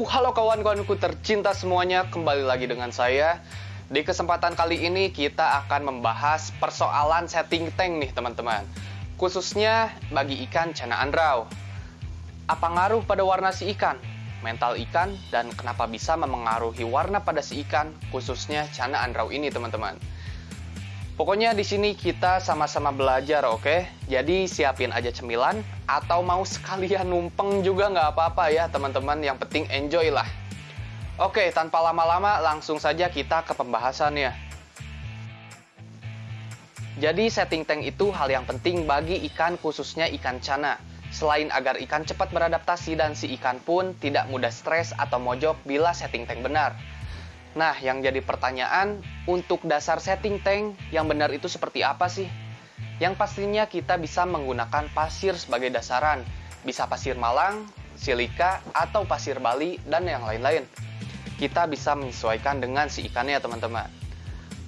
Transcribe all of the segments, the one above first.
Uh, halo kawan-kawanku tercinta semuanya, kembali lagi dengan saya. Di kesempatan kali ini kita akan membahas persoalan setting tank nih teman-teman. Khususnya bagi ikan cana andrau. Apa ngaruh pada warna si ikan? Mental ikan dan kenapa bisa memengaruhi warna pada si ikan, khususnya cana andrau ini teman-teman. Pokoknya di sini kita sama-sama belajar, oke? Jadi siapin aja cemilan atau mau sekalian numpeng juga nggak apa-apa ya teman-teman. Yang penting enjoy lah. Oke, tanpa lama-lama langsung saja kita ke pembahasannya. Jadi setting tank itu hal yang penting bagi ikan khususnya ikan cana. Selain agar ikan cepat beradaptasi dan si ikan pun tidak mudah stres atau mojok bila setting tank benar. Nah, yang jadi pertanyaan, untuk dasar setting tank yang benar itu seperti apa sih? Yang pastinya kita bisa menggunakan pasir sebagai dasaran. Bisa pasir malang, silika, atau pasir bali, dan yang lain-lain. Kita bisa menyesuaikan dengan si ikannya, teman-teman.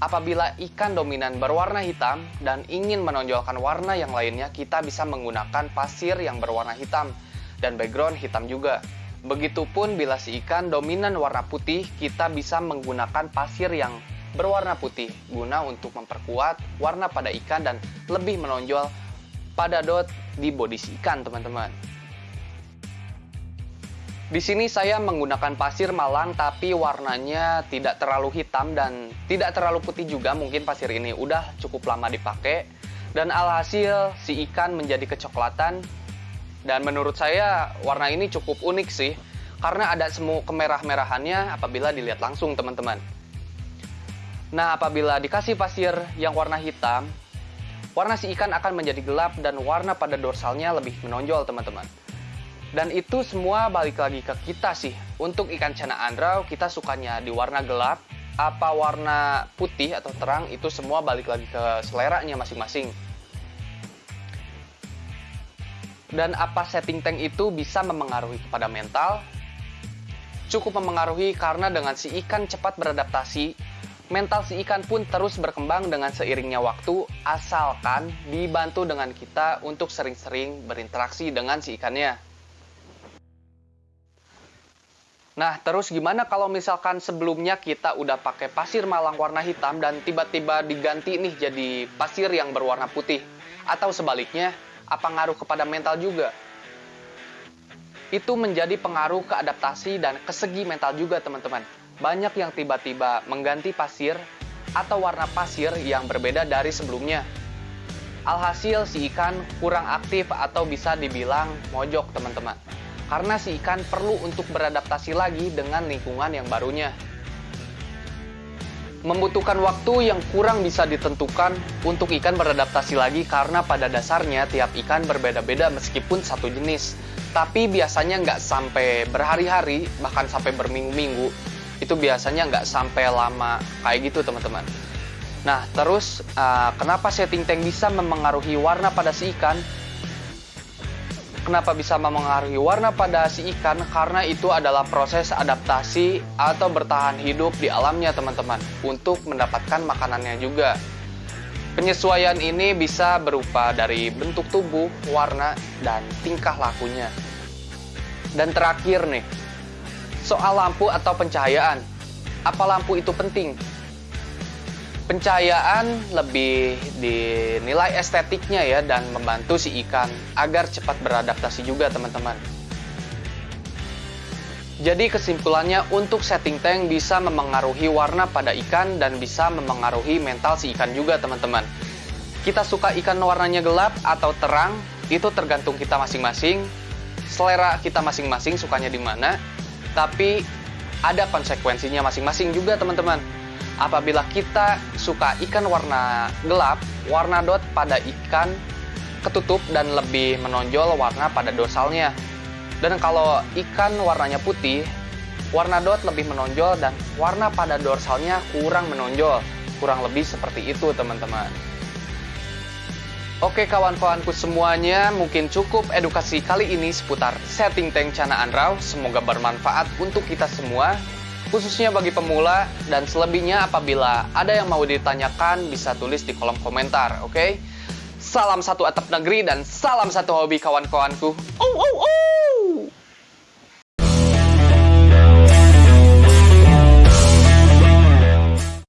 Apabila ikan dominan berwarna hitam dan ingin menonjolkan warna yang lainnya, kita bisa menggunakan pasir yang berwarna hitam dan background hitam juga. Begitupun bila si ikan dominan warna putih, kita bisa menggunakan pasir yang berwarna putih guna untuk memperkuat warna pada ikan dan lebih menonjol pada dot di bodi si ikan, teman-teman. Di sini saya menggunakan pasir malang tapi warnanya tidak terlalu hitam dan tidak terlalu putih juga. Mungkin pasir ini udah cukup lama dipakai dan alhasil si ikan menjadi kecoklatan dan menurut saya warna ini cukup unik sih, karena ada semu kemerah-merahannya apabila dilihat langsung teman-teman. Nah, apabila dikasih pasir yang warna hitam, warna si ikan akan menjadi gelap dan warna pada dorsalnya lebih menonjol teman-teman. Dan itu semua balik lagi ke kita sih. Untuk ikan cana andrau, kita sukanya di warna gelap, apa warna putih atau terang, itu semua balik lagi ke seleranya masing-masing. Dan apa setting tank itu bisa memengaruhi kepada mental? Cukup memengaruhi karena dengan si ikan cepat beradaptasi, mental si ikan pun terus berkembang dengan seiringnya waktu, asalkan dibantu dengan kita untuk sering-sering berinteraksi dengan si ikannya. Nah, terus gimana kalau misalkan sebelumnya kita udah pakai pasir malang warna hitam dan tiba-tiba diganti nih jadi pasir yang berwarna putih? Atau sebaliknya, apa ngaruh kepada mental juga. Itu menjadi pengaruh ke adaptasi dan ke segi mental juga teman-teman. Banyak yang tiba-tiba mengganti pasir atau warna pasir yang berbeda dari sebelumnya. Alhasil si ikan kurang aktif atau bisa dibilang mojok teman-teman. Karena si ikan perlu untuk beradaptasi lagi dengan lingkungan yang barunya membutuhkan waktu yang kurang bisa ditentukan untuk ikan beradaptasi lagi karena pada dasarnya tiap ikan berbeda-beda meskipun satu jenis. Tapi biasanya nggak sampai berhari-hari, bahkan sampai berminggu-minggu. Itu biasanya nggak sampai lama kayak gitu teman-teman. Nah terus uh, kenapa setting tank bisa memengaruhi warna pada si ikan? Kenapa bisa memengaruhi warna pada si ikan? Karena itu adalah proses adaptasi atau bertahan hidup di alamnya teman-teman untuk mendapatkan makanannya juga. Penyesuaian ini bisa berupa dari bentuk tubuh, warna, dan tingkah lakunya. Dan terakhir nih, soal lampu atau pencahayaan. Apa lampu itu penting? Pencahayaan lebih dinilai estetiknya ya dan membantu si ikan agar cepat beradaptasi juga teman-teman. Jadi kesimpulannya untuk setting tank bisa memengaruhi warna pada ikan dan bisa memengaruhi mental si ikan juga teman-teman. Kita suka ikan warnanya gelap atau terang, itu tergantung kita masing-masing. Selera kita masing-masing sukanya di mana, tapi ada konsekuensinya masing-masing juga teman-teman apabila kita suka ikan warna gelap, warna dot pada ikan ketutup dan lebih menonjol warna pada dorsalnya. Dan kalau ikan warnanya putih, warna dot lebih menonjol dan warna pada dorsalnya kurang menonjol. Kurang lebih seperti itu teman-teman. Oke kawan-kawanku semuanya, mungkin cukup edukasi kali ini seputar setting tank Cana Andrau. Semoga bermanfaat untuk kita semua khususnya bagi pemula dan selebihnya apabila ada yang mau ditanyakan bisa tulis di kolom komentar, oke? Okay? Salam satu atap negeri dan salam satu hobi kawan-kawanku. Oh, oh, oh!